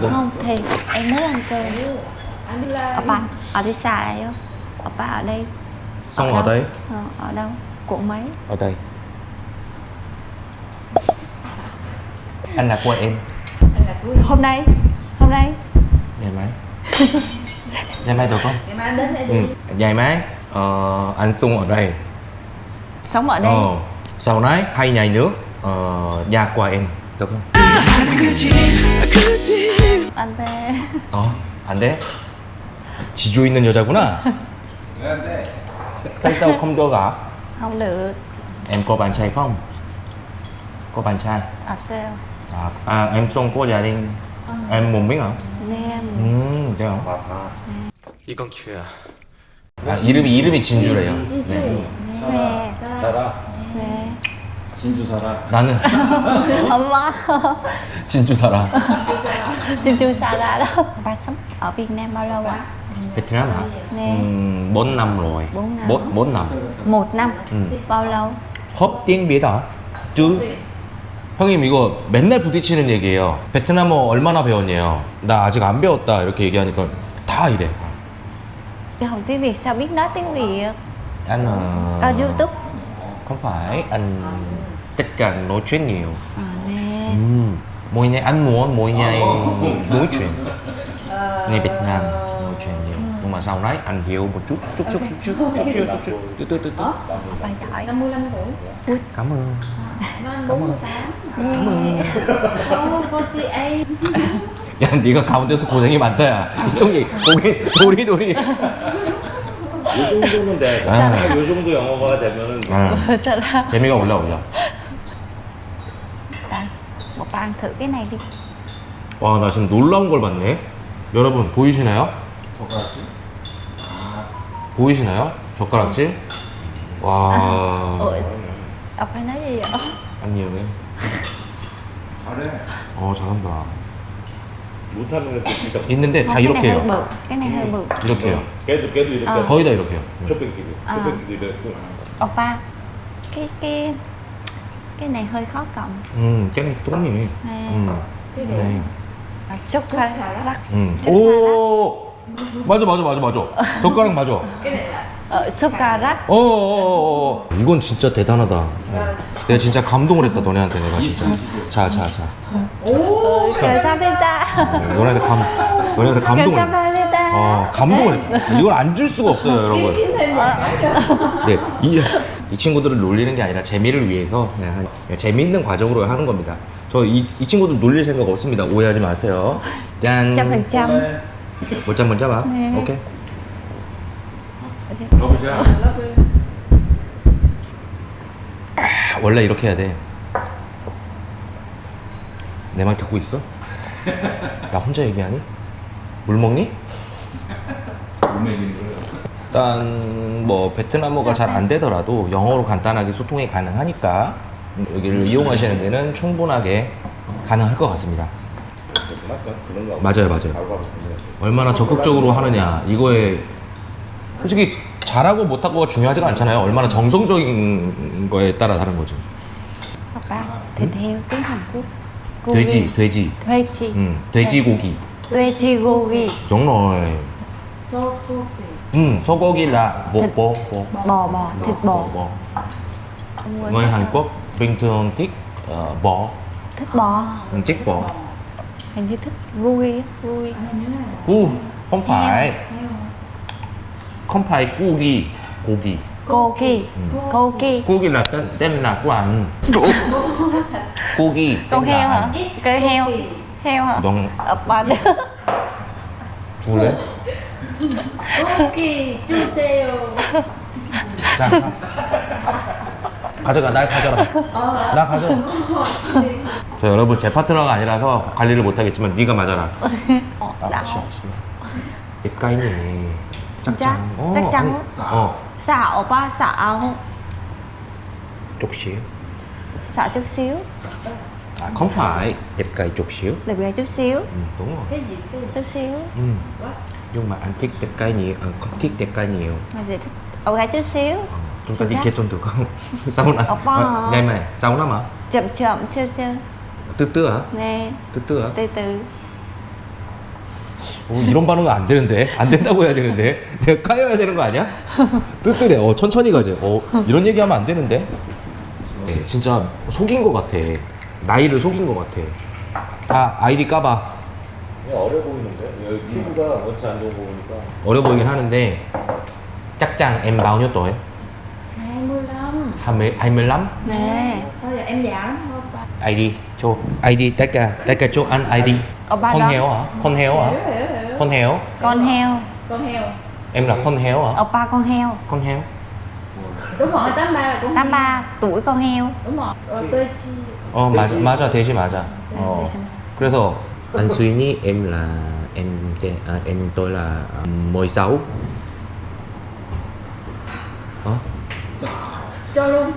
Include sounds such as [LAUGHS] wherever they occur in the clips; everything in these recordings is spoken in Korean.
Không thì em muốn ăn cơm Opa ở đi xa đây không? Opa ở đây Xong ở đâu? đây Ờ, Ở đâu? Quận mấy? Ở đây Anh là của em Hôm nay Hôm nay Ngày mai Ngày mai được không? ngày mai đến đây Ừ. đi Ngày mai ờ, Anh Sung ở đây Sống ở đây Ờ, Sau này hai ngày nữa ờ, Nhà của em Được không? Anh về 어, 안 돼? 지조 있는 여자구나. Tại không cho gả? Không được Em có bạn trai không? Có bạn trai? Ập sao? À, à em Sung có gia đình. Em muốn biết hả? Nam 음, 그래요. 이건 기회야. 아, 이름이 이름이 진주래요. 네. Về 따라 Về 진주 살아. 나는 엄마 진주 살아. Trên chu xa ra đó Ba sống ở Việt Nam bao lâu ạ? 베트남 hả? Nè. 음, 4 năm rồi. Bốn năm. 4, 4 năm. Một năm Ừ. Bao lâu? 헙 tiếng biết hả? chứ 형님 이거 맨날 부딪히는 얘기예요. 베트남어 얼마나 배웠냐요? 나 아직 안 배웠다 이렇게 얘기하니까 다 이래. Chứ học tiếng Việt sao biết nói tiếng Việt? Anh ờ, Có YouTube không phải anh tất cả nói chuyện nhiều. Ờ nè Ừm, mỗi ngày anh muốn mỗi ngày nói chuyện. Người Việt Nam nói chuyện nhiều. Nhưng mà sau đấy anh hiểu một chút, chút chút chút chút chút chút chút chút từ từ từ từ. Bà giỏi 50 50 tuổi Cảm ơn. Nó 48 Không, 48 야, 네가 가운데서 고생이 많다 야. 이쪽이 고개 도리도리. 이 정도면 돼. 아. 이 정도 영어가 되면은 아, Sao ra? 재미가 thử cái này đi 와, 나 지금 놀라운 걸 봤네. 여러분 보이시나요? 보이시나요? 젓가락질? 와, phải nói gì vậy? 아니에요. 잘해. 어, 잘한다. 못하는 애들 진짜 있는데 다 cái 이렇게 해요. bự 이렇게 해요. 걔도 걔도 이렇게 아. 거의 다 이렇게 해요. 쇼핑끼리 아. 쇼핑끼리 이렇게 Oppa Cái cái Cái này hơi khó cầm 음, này 똥이. Nè 음, 네. khá rắc 음. 오, 맞아, 맞아, 맞아, 맞아. 젓가락 맞아. Súp cà rắc 어, 어, 어, 어. 이건 진짜 대단하다. 어. 내가 진짜 감동을 했다 너네한테 내가 진짜. 자, 자, 자. Casamenta 어, 너네한테 감, 너네한테 감동을. 어, 감동을 했다. 이걸 안 줄 수가 없어요, 여러분. 네, 이, 이 친구들을 놀리는 게 아니라 재미를 위해서 그냥 한- 그냥 재미있는 과정으로 하는 겁니다. 저이 이 친구들 놀릴 생각 없습니다. 오해하지 마세요. 짠. Trăm 먼저 먼저 봐. 네. 오케이. 러브샷. 아, 원래 이렇게 해야 돼. 내 말 듣고 있어? 나 혼자 얘기하니? 물 먹니? 일단 뭐 베트남어가 잘 안 되더라도 영어로 간단하게 소통이 가능하니까 여기를 이용하시는 데는 충분하게 가능할 것 같습니다. 맞아요, 맞아요. 얼마나 적극적으로 하느냐 이거에 솔직히 잘하고 못하고가 중요하지가 않잖아요. 얼마나 정성적인 거에 따라 다른 거죠. Oppa Thịt heo tiếng Hàn Quốc 돼지, 돼지, 돼지 음, 돼지고기. 돼지고기 đúng rồi. Sokopi 음, 소고기 là bò bò bò. Bò bò Thịt bò bò. Không quên Người thịt Hàn bò. Quốc bình thường thích ờ, bò, Thích bò ừ, thích bò. Hình như thích vui á Vui 구, không phải, không phải 고기, 고기. Gogi Gogi 고기 là tên tên là của anh. 고기. Anh. Cái heo Heo hả? 넌 Oppa 죽을래? Koki 주세요 자, 가져가, 날 가져라. 나 가져. 저 여러분 제 파트너가 아니라서 관리를 못하겠지만 네가 맞아라. Đã 입 까이네. 진짜? 짝짱? 아니, 어, Xạo Oppa xạo chút xíu. Xạo chút xíu À, không phải, đẹp cay chút xíu. Đẹp gà chút xíu Ừ, đúng rồi. Cái gì cái gì Chút xíu Ừ. Nhưng mà anh thích đẹp cay nhiều, à, không thích đẹp cay nhiều. Mà gì thích Ổ gà chút xíu Ờ, chúng ta đi kết hôn được không? Sau này. Ngày mai, sau năm hả? Chậm chậm chưa chưa Từ từ hả? Nè Từ từ hả? Từ từ 어, 이런 반응은 안 되는데 안 된다고 해야 되는데 내가 까여야 되는 거 아니야? 뜨뜨래 어 천천히 가재 어 이런 얘기하면 안 되는데 네, 진짜 속인 거 같아 나이를 속인 거 같아 다 아이디 까봐 그냥 어려 보이는데? 여기 피부가 원치 안 좋은 거 보니까 어려 보이긴 하는데 짝짱 em bao nhiêu tuổi? 25 20, 25? Nè Sao giờ em già lắm không ba ID cho ID tất cả tất cả cho anh ID Oppa con đó. heo hả? con heo hả? Hiểu hiểu hiểu con heo Con heo Con heo em là con heo hả? Oppa con heo con heo Đúng rồi 83 là con heo 83 tuổi con heo Đúng rồi Rồi tôi chi 어 맞아 맞아 대시 맞아 Để 어 xem. 그래서 안수인이 em là em trẻ- à, em tôi là à, 16 어? Cho luôn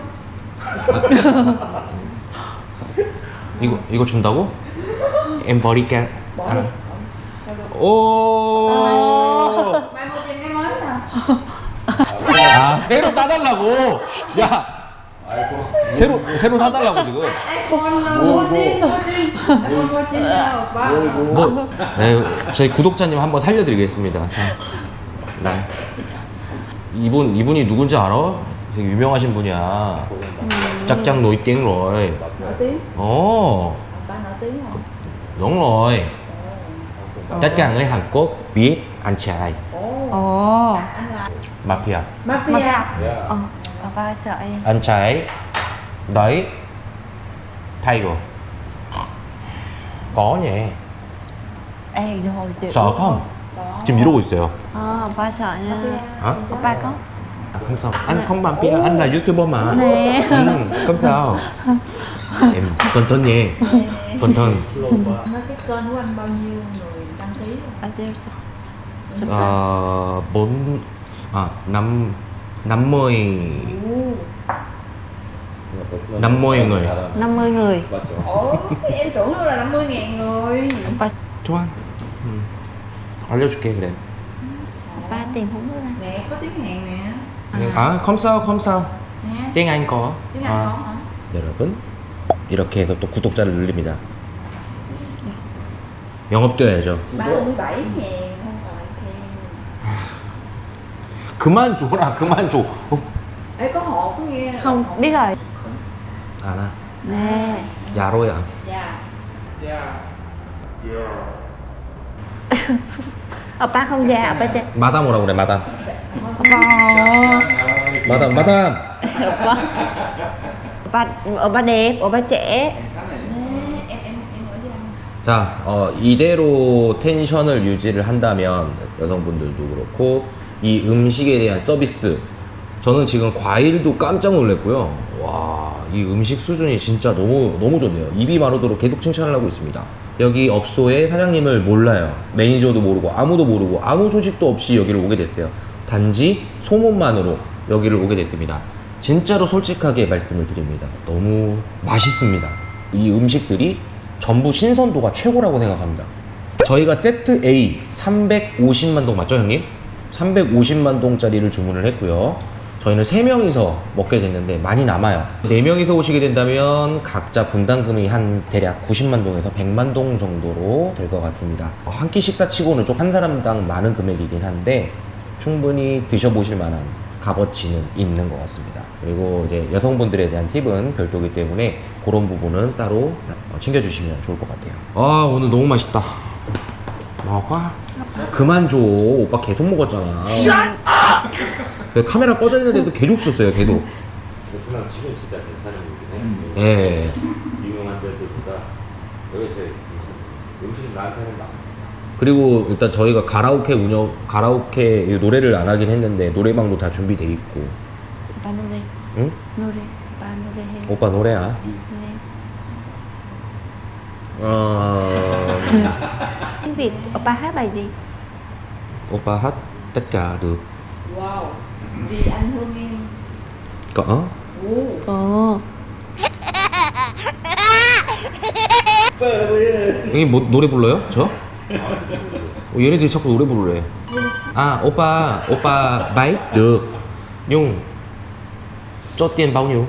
이거 이거 준다고? em 버릴게 Bỏ 알아 đi Cho luôn 오 아 새로 따달라고 야 새로 새로 사달라고 지금 뭐 네, 저희 구독자님 한번 살려드리겠습니다 자, 네. 이분 이분이 누군지 알아? 되게 유명하신 분이야 짝짝 Ba nổi tiếng không đúng rồi tất cả người Hàn Quốc biết anh trai Ồ Ồ Anh là mafia Mà Mafia sao? 야 Ờ Oppa sợ em anh trai đấy Tiger có nhỉ Ê rồi chị sợ không 지금 이러고 있어요 Ờ Oppa sợ nha hả Oppa có À, không sao anh không mafia anh là youtuber mà Nè ừ, không sao em cẩn thận nhé cẩn thận Nói cái kênh của anh bao nhiêu người đăng ký rồi? Ở đây sợ ờ, bốn à năm năm mươi năm mươi người 50 người Ủa em tưởng đâu là 50 ngàn người 좋아 음. 알려줄게 그래 Oppa tìm không được ra Nè có tiếng Hàn nè 아 không sao không sao Nè Anh có tiếng Anh 아. có hả? 여러분 이렇게 해서 또 구독자를 늘립니다 영업되어야죠 37 ngàn 그만 줘라 그만 줘 어, Ê có hộp có nghe Không biết rồi 알아 Nè 야로야 Dạ Oppa không già Oppa trẻ 마담 오라고 그래 마담 Oppa 마담 마담 Oppa Oppa Oppa đẹp Oppa trẻ Nè em em em ở với anh 자, 어, 이대로 텐션을 유지를 한다면 여성분들도 그렇고 이 음식에 대한 서비스 저는 지금 과일도 깜짝 놀랐고요. 와, 이 음식 수준이 진짜 너무 너무 좋네요. 입이 마르도록 계속 칭찬을 하고 있습니다. 여기 업소의 사장님을 몰라요. 매니저도 모르고 아무도 모르고 아무 소식도 없이 여기를 오게 됐어요. 단지 소문만으로 여기를 오게 됐습니다. 진짜로 솔직하게 말씀을 드립니다. 너무 맛있습니다. 이 음식들이 전부 신선도가 최고라고 생각합니다. 저희가 세트 A 350만 동 맞죠, 형님? 350만 동짜리를 주문을 했고요. 저희는 3명이서 먹게 됐는데 많이 남아요. 4명이서 오시게 된다면 각자 분담금이 한 대략 90만 동에서 100만 동 정도로 될 것 같습니다. 한 끼 식사치고는 좀 한 사람당 많은 금액이긴 한데 충분히 드셔보실 만한 값어치는 있는 것 같습니다. 그리고 이제 여성분들에 대한 팁은 별도기 때문에 그런 부분은 따로 어, 챙겨주시면 좋을 것 같아요. 아 오늘 너무 맛있다. 먹어? 그만 줘. 오빠 계속 먹었잖아. 그 카메라 꺼져 있는데도 계속 썼어요. 계속. 베트남 치킨 진짜 괜찮은 곳이네 예. 유명한 데들보다 여기 제일 괜찮아 음식 나한테는 나 그리고 일단 저희가 가라오케 운영, 가라오케 노래를 안 하긴 했는데 노래방도 다 준비돼 있고. Nô đi 응? Nô đi hay 오빠 노래야. Nè 어. [LAUGHS] Tiếng Việt oppa hát bài gì? Oppa hát tất cả được. Wow. Vì anh thương em. Có. Ồ. Oh. 형이 뭐, 노래 불러요? 저? 어, 얘네들이 자꾸 노래 부르래 아 오빠 오빠 바이 được cho tiền bao nhiêu?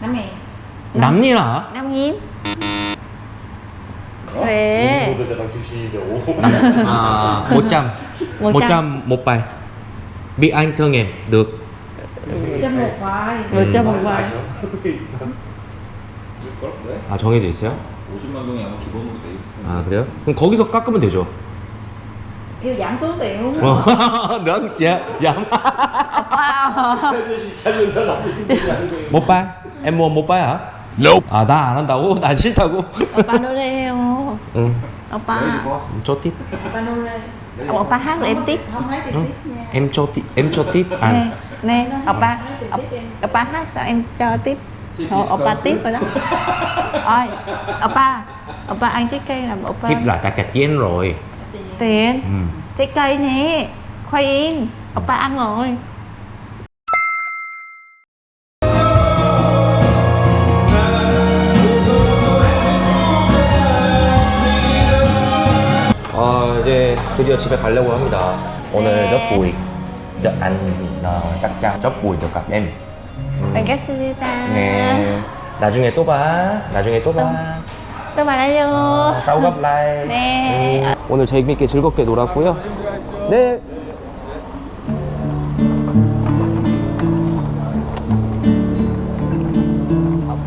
Năm nghìn Năm nghìn à? Năm nghìn Huế 500에다가 주시려고 à, 100 100 một bài biết anh thương 아 정해져 있어요? 50만 동이 아마 기본으로 돼 있을 텐데. 아 그래요? 그럼 거기서 깎으면 되죠? 그 양손 돼요 넌 진짜 양 못 봐? 엠모 못 봐야? 아나 안 한다고? [LAUGHS] 난 싫다고? 오빠 노래해요. 응. 오빠. cho tiếp Ba nô đây. 오빠 hát rồi em tiếp. Không lấy tiền 응? tiếp nha. em cho tiếp em cho tiếp Nè, ăn nè, 오빠. Lấy tiền tiếp em. 오빠 hát sao em cho tiếp. Thôi, 오빠 tiếp rồi đó. Ôi, 오빠. 오빠 ăn trái cây là 오빠. tiếp là ta cạch chén rồi Tiền. ừ. Trái cây nè. Khoai yên. 오빠 ăn rồi. 드디어 집에 가려고 합니다 오늘 네. ờ, chắc chắn rất vui được gặp em 반갑습니다. nè 나중에 또 봐. 나중에 또 봐. 또 만나요. 어, 싸우 gặp lại. 네. 음, 오늘 재밌게 즐겁게 놀았고요. 네.